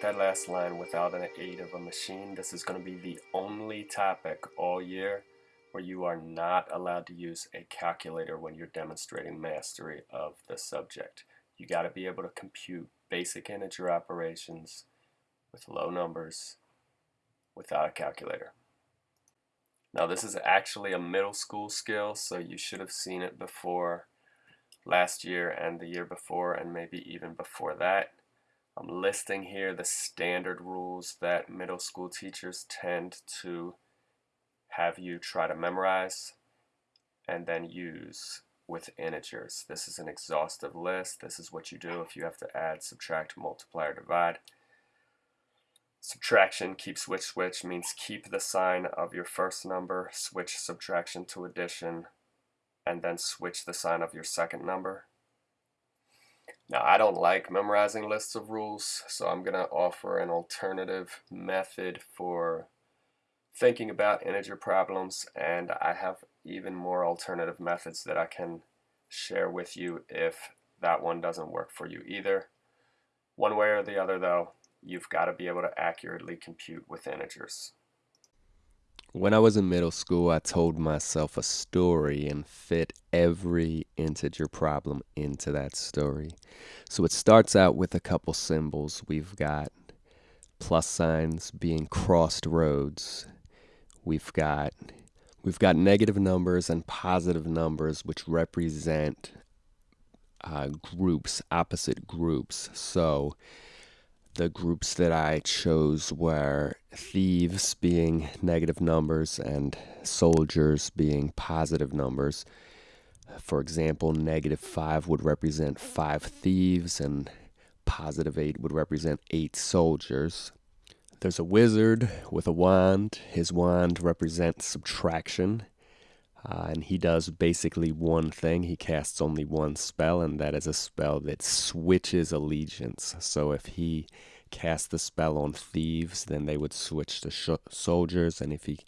that last line without an aid of a machine, this is going to be the only topic all year where you are not allowed to use a calculator when you're demonstrating mastery of the subject. You got to be able to compute basic integer operations with low numbers without a calculator. Now this is actually a middle school skill, so you should have seen it before last year and the year before and maybe even before that. I'm listing here the standard rules that middle school teachers tend to have you try to memorize and then use with integers. This is an exhaustive list. This is what you do if you have to add, subtract, multiply, or divide. Subtraction, keep switch switch means keep the sign of your first number, switch subtraction to addition, and then switch the sign of your second number. Now I don't like memorizing lists of rules, so I'm going to offer an alternative method for thinking about integer problems and I have even more alternative methods that I can share with you if that one doesn't work for you either. One way or the other though, you've got to be able to accurately compute with integers. When I was in middle school, I told myself a story and fit every integer problem into that story. So it starts out with a couple symbols. We've got plus signs being crossed roads. We've got we've got negative numbers and positive numbers which represent uh, groups, opposite groups. So the groups that I chose were thieves being negative numbers and soldiers being positive numbers. For example, negative 5 would represent 5 thieves and positive 8 would represent 8 soldiers. There's a wizard with a wand. His wand represents subtraction. Uh, and he does basically one thing. He casts only one spell, and that is a spell that switches allegiance. So if he cast the spell on thieves, then they would switch to soldiers, and if he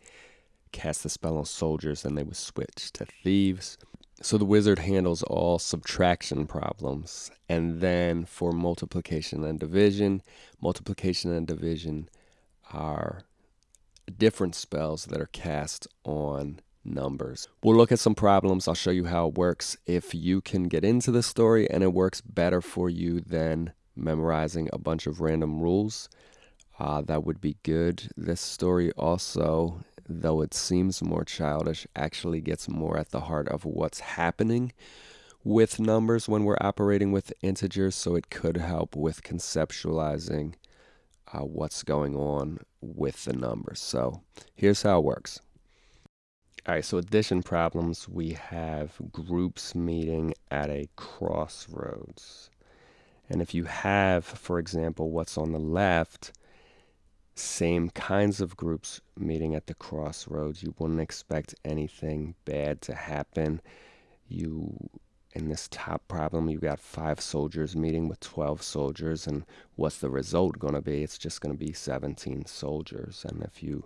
cast the spell on soldiers, then they would switch to thieves. So the wizard handles all subtraction problems. And then for multiplication and division, multiplication and division are different spells that are cast on numbers. We'll look at some problems. I'll show you how it works. If you can get into the story and it works better for you than memorizing a bunch of random rules, uh, that would be good. This story also, though it seems more childish, actually gets more at the heart of what's happening with numbers when we're operating with integers, so it could help with conceptualizing uh, what's going on with the numbers. So here's how it works. All right, so addition problems, we have groups meeting at a crossroads. And if you have, for example, what's on the left, same kinds of groups meeting at the crossroads, you wouldn't expect anything bad to happen. You, in this top problem, you've got five soldiers meeting with 12 soldiers, and what's the result going to be? It's just going to be 17 soldiers. And if you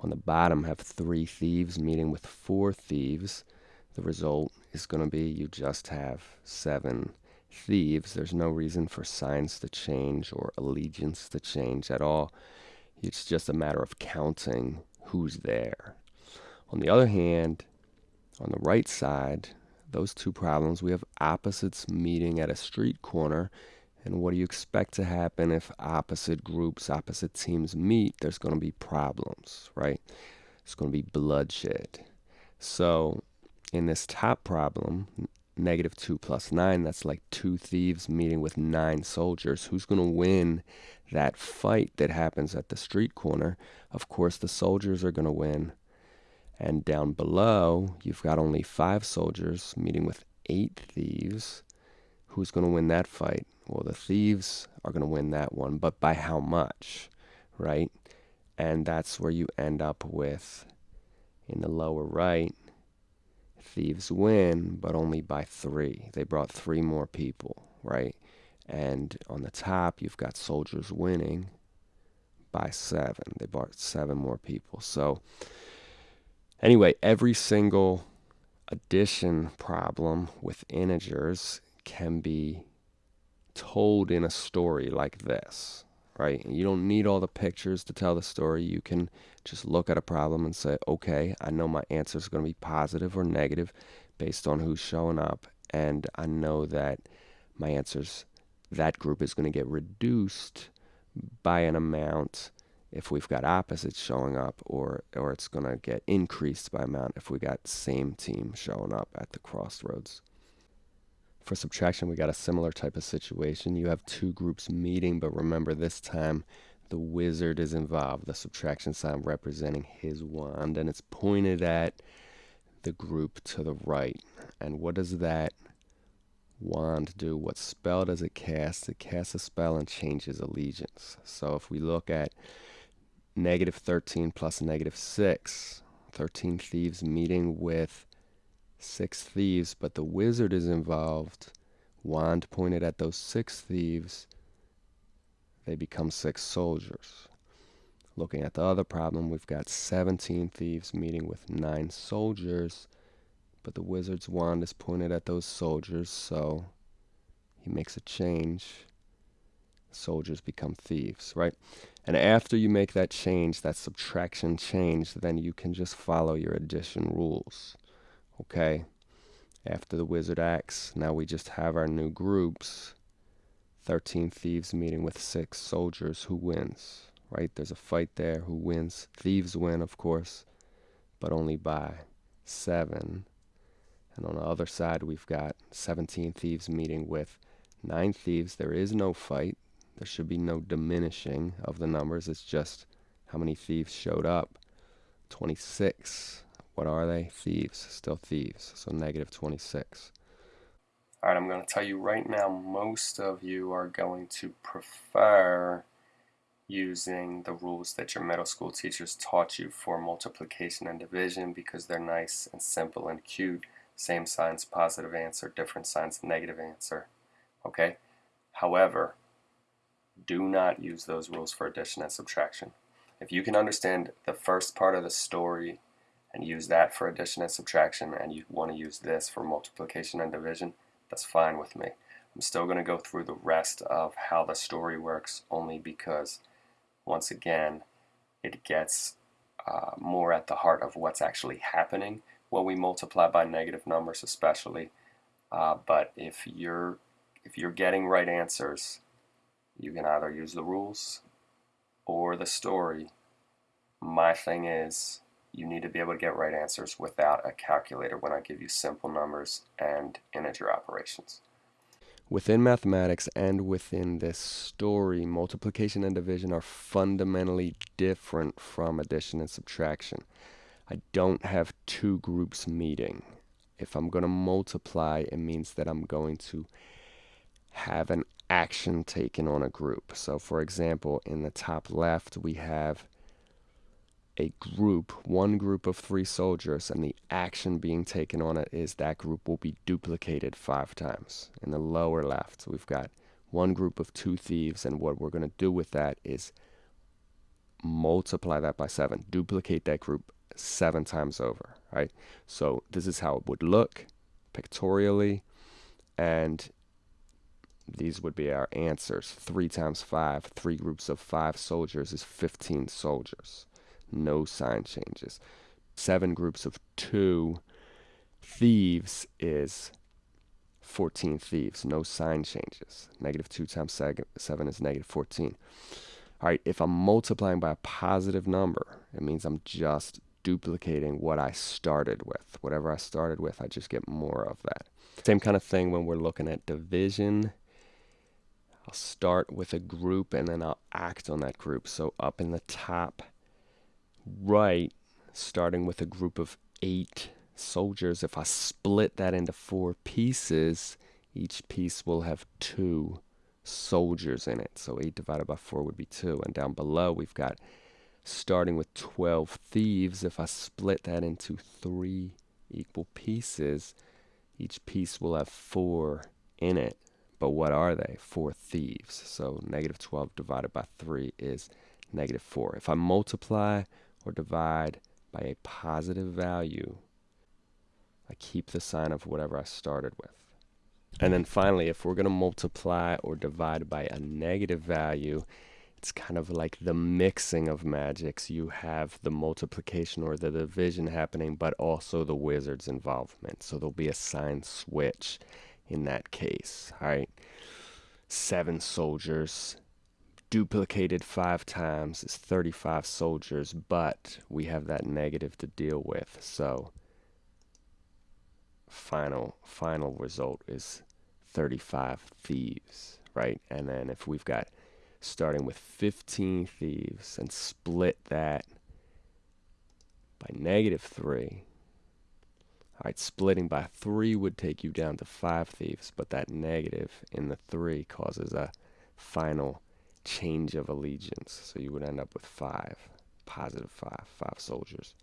on the bottom have three thieves meeting with four thieves. The result is going to be you just have seven thieves. There's no reason for signs to change or allegiance to change at all. It's just a matter of counting who's there. On the other hand, on the right side, those two problems, we have opposites meeting at a street corner and what do you expect to happen if opposite groups, opposite teams meet? There's going to be problems, right? It's going to be bloodshed. So, in this top problem, negative 2 plus 9, that's like two thieves meeting with nine soldiers. Who's going to win that fight that happens at the street corner? Of course, the soldiers are going to win. And down below, you've got only five soldiers meeting with eight thieves. Who's going to win that fight? Well, the thieves are going to win that one, but by how much, right? And that's where you end up with, in the lower right, thieves win, but only by three. They brought three more people, right? And on the top, you've got soldiers winning by seven. They brought seven more people. So, anyway, every single addition problem with integers can be told in a story like this. Right? You don't need all the pictures to tell the story. You can just look at a problem and say, okay, I know my answer is going to be positive or negative based on who's showing up. And I know that my answers, that group is going to get reduced by an amount if we've got opposites showing up or or it's going to get increased by amount if we got same team showing up at the crossroads. For subtraction, we got a similar type of situation. You have two groups meeting, but remember this time the wizard is involved, the subtraction sign representing his wand, and it's pointed at the group to the right. And what does that wand do? What spell does it cast? It casts a spell and changes allegiance. So if we look at negative 13 plus negative 6, 13 thieves meeting with six thieves, but the wizard is involved. Wand pointed at those six thieves, they become six soldiers. Looking at the other problem, we've got 17 thieves meeting with nine soldiers, but the wizard's wand is pointed at those soldiers, so he makes a change. Soldiers become thieves, right? And after you make that change, that subtraction change, then you can just follow your addition rules. Okay, after the wizard acts, now we just have our new groups. 13 thieves meeting with six soldiers. Who wins? Right? There's a fight there. Who wins? Thieves win, of course, but only by seven. And on the other side, we've got 17 thieves meeting with nine thieves. There is no fight. There should be no diminishing of the numbers. It's just how many thieves showed up. 26 what are they? Thieves. Still thieves. So negative 26. All right, I'm going to tell you right now, most of you are going to prefer using the rules that your middle school teachers taught you for multiplication and division because they're nice and simple and cute. Same signs, positive answer, different signs, negative answer. Okay? However, do not use those rules for addition and subtraction. If you can understand the first part of the story and use that for addition and subtraction and you want to use this for multiplication and division, that's fine with me. I'm still going to go through the rest of how the story works only because once again it gets uh, more at the heart of what's actually happening when we multiply by negative numbers especially uh, but if you're if you're getting right answers you can either use the rules or the story my thing is you need to be able to get right answers without a calculator when I give you simple numbers and integer operations. Within mathematics and within this story, multiplication and division are fundamentally different from addition and subtraction. I don't have two groups meeting. If I'm going to multiply, it means that I'm going to have an action taken on a group. So, for example, in the top left, we have a group, one group of three soldiers, and the action being taken on it is that group will be duplicated five times. In the lower left, we've got one group of two thieves, and what we're going to do with that is multiply that by seven, duplicate that group seven times over, right? So this is how it would look pictorially, and these would be our answers. Three times five, three groups of five soldiers is 15 soldiers no sign changes. Seven groups of two thieves is 14 thieves, no sign changes. Negative 2 times 7 is negative 14. All right, if I'm multiplying by a positive number, it means I'm just duplicating what I started with. Whatever I started with, I just get more of that. Same kind of thing when we're looking at division. I'll start with a group and then I'll act on that group. So up in the top right, starting with a group of eight soldiers, if I split that into four pieces, each piece will have two soldiers in it. So 8 divided by 4 would be 2. And down below, we've got starting with 12 thieves. If I split that into three equal pieces, each piece will have 4 in it. But what are they? 4 thieves. So negative 12 divided by 3 is negative 4. If I multiply or divide by a positive value, I keep the sign of whatever I started with. And then finally, if we're going to multiply or divide by a negative value, it's kind of like the mixing of magics. You have the multiplication or the division happening, but also the wizard's involvement. So there'll be a sign switch in that case. All right. Seven soldiers duplicated five times is 35 soldiers, but we have that negative to deal with. So final final result is 35 thieves, right? And then if we've got starting with 15 thieves and split that by negative 3. All right, splitting by 3 would take you down to 5 thieves, but that negative in the 3 causes a final change of allegiance. So you would end up with 5, positive 5, 5 soldiers.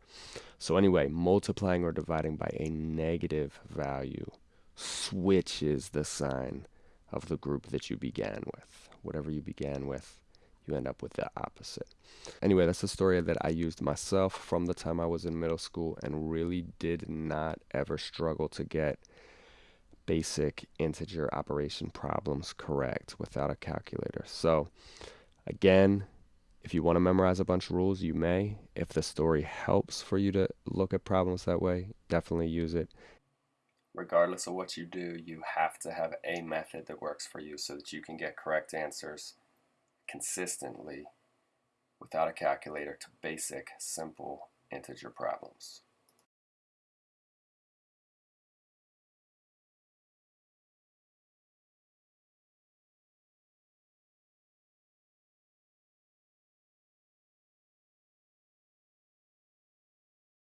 So anyway, multiplying or dividing by a negative value switches the sign of the group that you began with. Whatever you began with, you end up with the opposite. Anyway, that's a story that I used myself from the time I was in middle school and really did not ever struggle to get basic integer operation problems correct without a calculator. So, again, if you want to memorize a bunch of rules, you may. If the story helps for you to look at problems that way, definitely use it regardless of what you do, you have to have a method that works for you so that you can get correct answers consistently without a calculator to basic, simple integer problems.